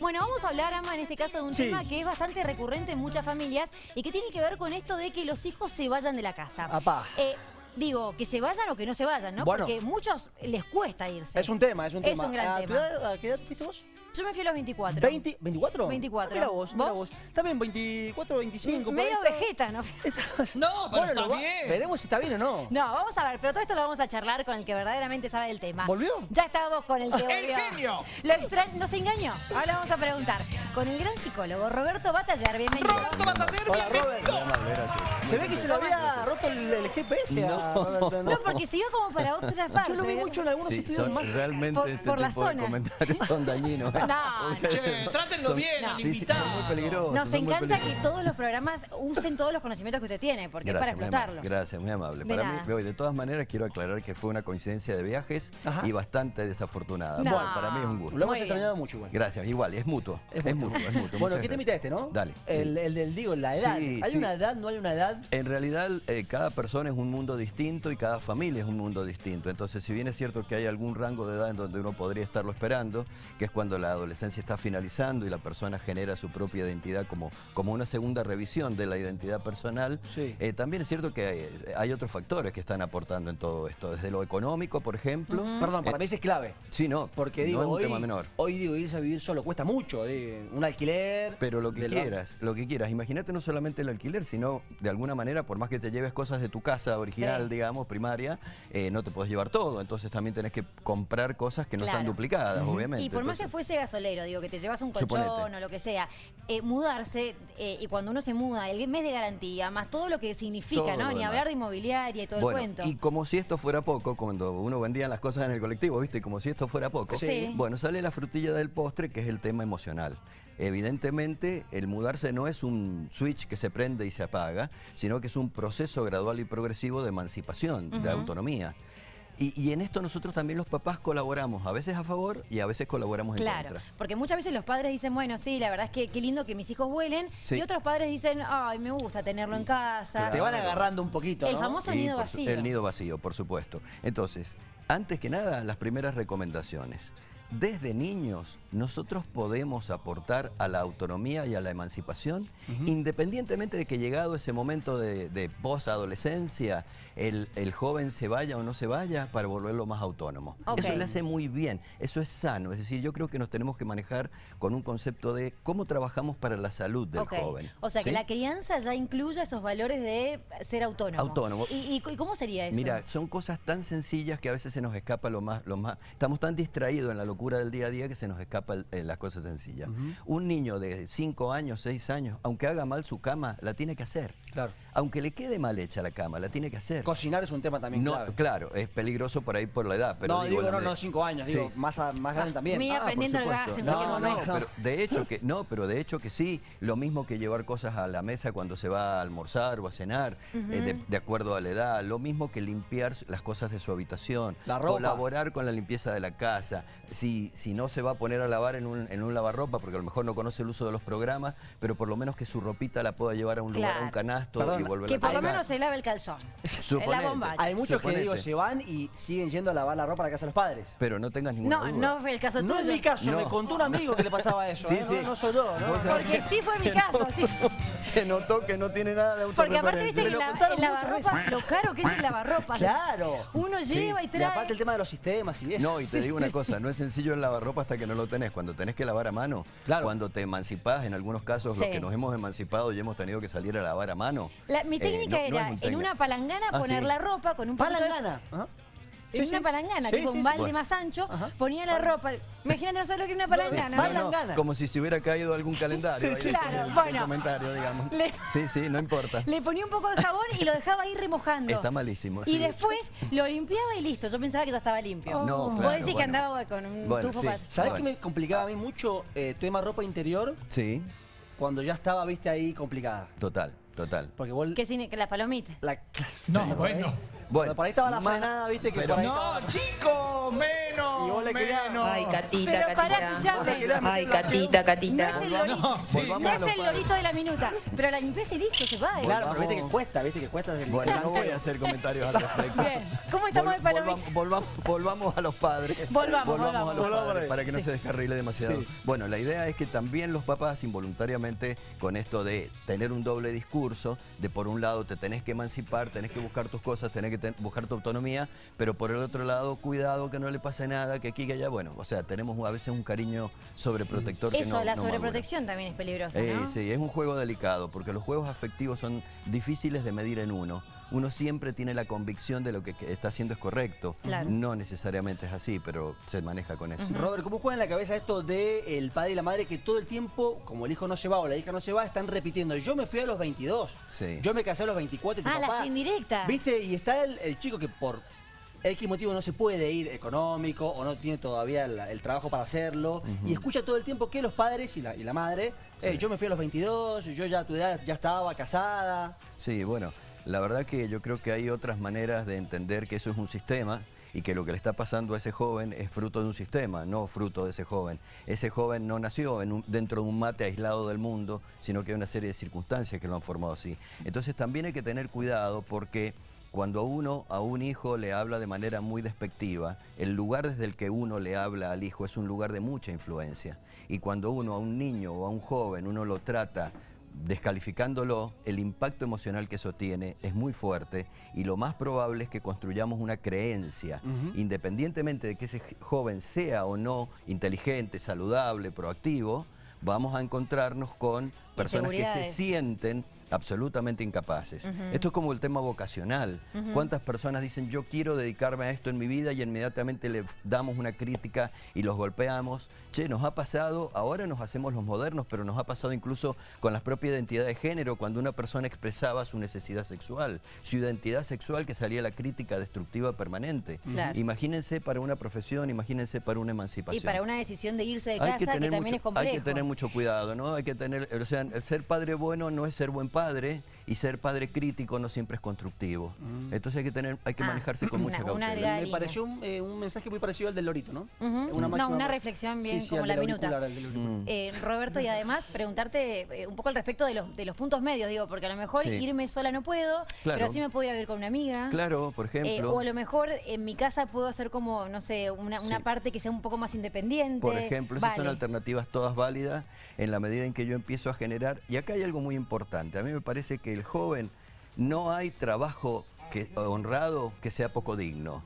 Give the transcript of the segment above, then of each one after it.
Bueno, vamos a hablar, Ama, en este caso de un Sí. tema que es bastante recurrente en muchas familias y que tiene que ver con esto de que los hijos se vayan de la casa. Apá. Eh, digo, que se vayan o que no se vayan, ¿no? Bueno. Porque muchos les cuesta irse. Es un tema, es un Es tema. un gran ¿A, tema. qué edad, a qué edad fuiste vos? Yo me fui a los 24. 20, ¿24? 24. Ah, mira vos, mira ¿Vos? También 24, 25. por Medio ahí está. vegeta, ¿no? No, pero está lo va- bien. Veremos si está bien o no. No, vamos a ver, pero todo esto lo vamos a charlar con el que verdaderamente sabe del tema. ¿Volvió? Ya estábamos con el que volvió. ¡El genio! Lo extra... ¿Nos engañó? Ahora vamos a preguntar. Con el gran psicólogo Roberto Batallar, bienvenido. Roberto Batacer, Hola, bienvenido. Se ve que se le había roto el, el GPS a Roberto, No, porque se iba como para otra parte. Yo lo vi mucho en algunos Sí, estudios son, más. realmente Por- este por la tipo de zona. comentarios son dañinos. No, Ustedes Che, trátenlo son- bien No. al Sí, sí, invitado. son muy peligrosos. Nos encanta que todos los programas usen todos los conocimientos que usted tiene, porque Gracias, es para amable. explotarlo. Gracias, muy amable. De Para nada. mí, de todas maneras, quiero aclarar que fue una coincidencia de viajes Ajá. y bastante desafortunada. No. Bueno, para mí es un gusto. Lo hemos extrañado mucho igual. Gracias, igual, es mutuo. Es, mutuo, es mutuo. Bueno, ¿qué te invita este, no? Dale. El, sí. el del, digo, la edad. Sí, ¿Hay sí. una edad, no hay una edad? En realidad, eh, cada persona es un mundo distinto y cada familia es un mundo distinto. Entonces, si bien es cierto que hay algún rango de edad en donde uno podría estarlo esperando, que es cuando la adolescencia está finalizando y la persona genera su propia identidad como, como una segunda revisión de la identidad personal, Sí. eh, también es cierto que hay, hay otros factores que están aportando en todo esto. Desde lo económico, por ejemplo. Perdón, para Eh, mí eso es clave. Sí, no, Porque digo, no es un hoy, tema menor. hoy digo, irse a vivir solo cuesta mucho. eh, un alquiler. Pero lo que quieras, lo que quieras. Imagínate no solamente el alquiler, sino de alguna manera, por más que te lleves cosas de tu casa original, Sí. digamos, primaria, eh, no te puedes llevar todo. Entonces también tenés que comprar cosas que no están duplicadas, obviamente. Y por más que fuese gasolero, digo, que te llevas un colchón Suponete. o lo que sea, eh, mudarse, eh, y cuando uno se muda, el mes de garantía, más todo lo que significa, Todo ¿no? Ni demás. hablar de inmobiliaria y todo bueno, el cuento. y como si esto fuera poco, cuando uno vendía las cosas en el colectivo, ¿viste? Como si esto fuera poco. Sí. Bueno, sale la frutilla del postre, que es el tema emocional. Evidentemente, el mudarse no es un switch que se prende y se apaga, sino que es un proceso gradual y progresivo de emancipación, de autonomía. Y, y en esto nosotros también los papás colaboramos, a veces a favor y a veces colaboramos en Claro, contra. porque muchas veces los padres dicen, bueno, sí, la verdad es que qué lindo que mis hijos vuelen, Sí. y otros padres dicen, ay, me gusta tenerlo en casa. Te van agarrando un poquito, El ¿no? famoso nido su- vacío. El nido vacío, por supuesto. Entonces, antes que nada, las primeras recomendaciones. Desde niños, nosotros podemos aportar a la autonomía y a la emancipación, independientemente de que llegado ese momento de, de posadolescencia, el, el joven se vaya o no se vaya para volverlo más autónomo. Eso le hace muy bien, eso es sano. Es decir, yo creo que nos tenemos que manejar con un concepto de cómo trabajamos para la salud del joven. O sea, que la crianza ya incluye esos valores de ser autónomo. Autónomo. ¿Y, y- y cómo sería eso? Mira, son cosas tan sencillas que a veces se nos escapa lo más, lo más. Estamos tan distraídos en la locura del día a día que se nos escapa el- eh, las cosas sencillas. Un niño de 5 años, 6 años, aunque haga mal su cama, la tiene que hacer. Claro. Aunque le quede mal hecha la cama, la tiene que hacer. Cocinar es un tema también no, clave. claro, es peligroso por ahí por la edad. Pero no, digo, la no, no, cinco años, Sí. digo, más, a- más grande también. Mira, Ah, por aprendiendo el supuesto. gas en no, cualquier no, momento. pero de hecho que no, pero de hecho que sí, lo mismo que llevar cosas a la mesa cuando se va a almorzar o a cenar, eh, de, de acuerdo a la edad, lo mismo que limpiar las cosas de su habitación, La ropa. colaborar con la limpieza de la casa, si, si no se va a poner a lavar en un, en un lavarropa, porque a lo mejor no conoce el uso de los programas, pero por lo menos que su ropita la pueda llevar a un lugar, a un canasto Perdón, y volverla que a por lo menos se lave el calzón. Suponete. la bomba. Hay muchos que digo, se van y siguen yendo a lavar la ropa a la casa de los padres. Pero no tengas ninguna No, duda. no fue el caso No tuyo. es mi caso, No. me contó un amigo que le pasaba eso. Sí, ¿eh? sí. No, no soy yo, ¿no? Porque que sí fue mi caso, sí. Se notó que no tiene nada de Porque aparte viste que la- el lavarropa, lo caro que es el lavarropa. Claro. Uno lleva y Y trae. aparte el tema de los sistemas y eso. No, y te digo una cosa, no es sencillo el lavarropa hasta que no lo tenés. Cuando tenés que lavar a mano, Claro. cuando te emancipás, en algunos casos los que nos hemos emancipado y hemos tenido que salir a lavar a mano. La- mi eh, técnica no era en una palangana Ah, poner sí. la ropa con un de- Palangana. En Sí, una sí. palangana, Sí, tipo sí, un balde Bueno. más ancho, Ajá. ponía la ropa. Imagínate, no sabes lo que es una palangana. No, ¿no? no, Palangana. como si se hubiera caído algún calendario. Sí, ahí el- claro, el bueno. comentario, digamos. Le- Sí, sí, no importa. Le ponía un poco de jabón y lo dejaba ahí remojando. Está malísimo. Y sí. después lo limpiaba y listo. Yo pensaba que ya estaba limpio. No, Vos claro, decís que bueno. andaba con un Bueno, tufo sí. para- ¿Sabes Bueno. qué me complicaba a mí mucho eh, tema ropa interior Sí, cuando ya estaba, viste, ahí complicada? total, total. Porque vos... Que sin que las palomitas. La... No, bueno. Bueno, por ahí estaba la más- frenada, viste, que pero- por ahí No, estaba- chicos, menos menos. Y vos le querías. Ay, Ay, Catita, Pero pará, Catita. escuchame. Ay, Catita, Catita. No es el lorito, volvamos no es el lorito de la minuta, pero la limpieza y listo, se va. ¿eh? Claro, pero Volvamos. viste que cuesta, viste que cuesta. Bueno, no voy a hacer comentarios al respecto. Bien. ¿Cómo estamos Vol- de volvamos, volvamos, volvamos a los padres. Volvamos, a los volvamos. Volvamos padres para que no Sí. se descarrile demasiado. Sí. Bueno, la idea es que también los papás involuntariamente con esto de tener un doble discurso, de por un lado te tenés que emancipar, tenés que buscar tus cosas, tenés que ten- buscar tu autonomía, pero por el otro lado, cuidado que no le pase nada, que aquí que allá, bueno, o sea, tenemos a veces un cariño sobreprotector que Eso, no la no madura. sobreprotección también es peligrosa, Eh, ¿no? sí, es un juego delicado porque los juegos afectivos son difíciles de medir en uno. Uno siempre tiene la convicción de lo que está haciendo es correcto. Claro. No necesariamente es así, pero se maneja con eso. Robert, ¿cómo juega en la cabeza esto de el padre y la madre que todo el tiempo, como el hijo no se va o la hija no se va, están repitiendo, yo me fui a los 22, Sí. yo me casé a los 24 y tu Ah, papá... las indirectas. ¿Viste? Y está el, el chico que por X motivo no se puede ir económico o no tiene todavía el, el trabajo para hacerlo y escucha todo el tiempo que los padres y la, y la madre, "Eh, yo me fui a los 22, yo ya a tu edad ya estaba casada. Sí, bueno, la verdad que yo creo que hay otras maneras de entender que eso es un sistema y que lo que le está pasando a ese joven es fruto de un sistema, no fruto de ese joven. Ese joven no nació en un- dentro de un mate aislado del mundo, sino que hay una serie de circunstancias que lo han formado así. Entonces también hay que tener cuidado porque cuando uno a un hijo le habla de manera muy despectiva, el lugar desde el que uno le habla al hijo es un lugar de mucha influencia. Y cuando uno a un niño o a un joven uno lo trata descalificándolo, el impacto emocional que eso tiene es muy fuerte y lo más probable es que construyamos una creencia, independientemente de que ese joven sea o no inteligente, saludable, proactivo, vamos a encontrarnos con personas que se sienten absolutamente incapaces. Esto es como el tema vocacional. ¿Cuántas personas dicen yo quiero dedicarme a esto en mi vida y inmediatamente le damos una crítica y los golpeamos? Che, nos ha pasado, ahora nos hacemos los modernos, pero nos ha pasado incluso con la propia identidad de género, cuando una persona expresaba su necesidad sexual, su identidad sexual que salía la crítica destructiva permanente. Claro. Imagínense para una profesión, imagínense para una emancipación Y para una decisión de irse de hay casa, que, que, tener también mucho, es complejo. hay que tener mucho cuidado, ¿no? Hay que tener, o sea, ser padre bueno no es ser buen padre y ser padre crítico no siempre es constructivo. Entonces hay que tener, hay que Ah, manejarse con mucha una- una cautela. Me pareció un, eh, un mensaje muy parecido al del Lorito, ¿no? Ujú. No, una reflexión bien Sí, sí, como la minuta. Mm. Eh, Roberto, y además preguntarte eh, un poco al respecto de los, de los puntos medios, digo, porque a lo mejor Sí. irme sola no puedo, Claro. pero sí me puedo ir a vivir con una amiga. Claro, por Eh, ejemplo. o a lo mejor en mi casa puedo hacer como, no sé, una, una Sí. parte que sea un poco más independiente. Por ejemplo, esas son alternativas todas válidas en la medida en que yo empiezo a generar. Y acá hay algo muy importante. A mí me parece que el joven no hay trabajo que, honrado que sea poco digno.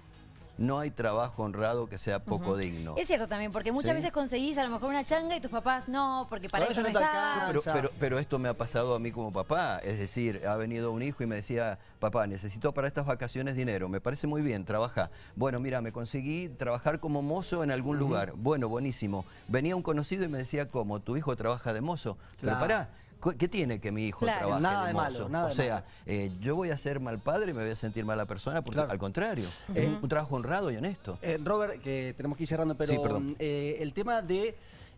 No hay trabajo honrado que sea poco digno. Es cierto también, porque muchas Sí. veces conseguís a lo mejor una changa y tus papás no, porque para Pero eso no no te está. alcanza. Pero, pero, pero esto me ha pasado a mí como papá, es decir, ha venido un hijo y me decía, papá, necesito para estas vacaciones dinero, me parece muy bien, trabaja. Bueno, mira, me conseguí trabajar como mozo en algún lugar, bueno, buenísimo. Venía un conocido y me decía, ¿cómo? ¿Tu hijo trabaja de mozo? Pero Claro. pará, ¿cu- ¿qué tiene que mi hijo Claro. trabaje Nada de mozo? malo, nada o de sea, malo. eh, yo voy a ser mal padre y me voy a sentir mala persona, porque Claro. al contrario, es un trabajo honrado y honesto. Eh, Robert, que tenemos que ir cerrando, pero Sí, perdón. eh, el tema de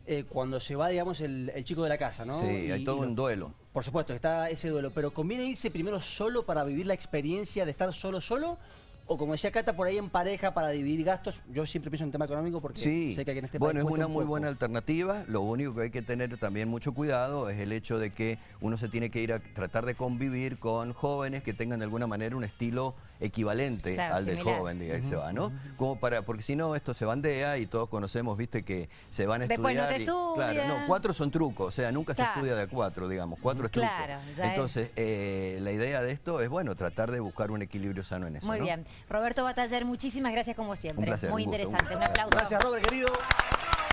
eh, cuando se va, digamos, el, el chico de la casa, ¿no? Sí, Y- hay todo y un duelo. Por supuesto, está ese duelo, pero ¿conviene irse primero solo para vivir la experiencia de estar solo, solo? O como decía Cata, por ahí en pareja para dividir gastos. Yo siempre pienso en tema económico porque Sí, sé que en este bueno, país es cuesta una un muy buena alternativa. Lo único que hay que tener también mucho cuidado es el hecho de que uno se tiene que ir a tratar de convivir con jóvenes que tengan de alguna manera un estilo equivalente Claro, al del joven, diga, que se va, ¿no? Como para, porque si no, esto se bandea y todos conocemos, viste, que se van a Después no estudiar. te y- claro, no, cuatro son trucos, o sea, nunca se estudia de a cuatro, digamos, cuatro es truco. Claro, ya es. Entonces, eh, la idea de esto es, bueno, tratar de buscar un equilibrio sano en eso. Muy ¿no? bien. Roberto Bataller, muchísimas gracias como siempre. Un placer, Muy un gusto, un interesante. gusto. Un aplauso. Gracias, Robert, querido.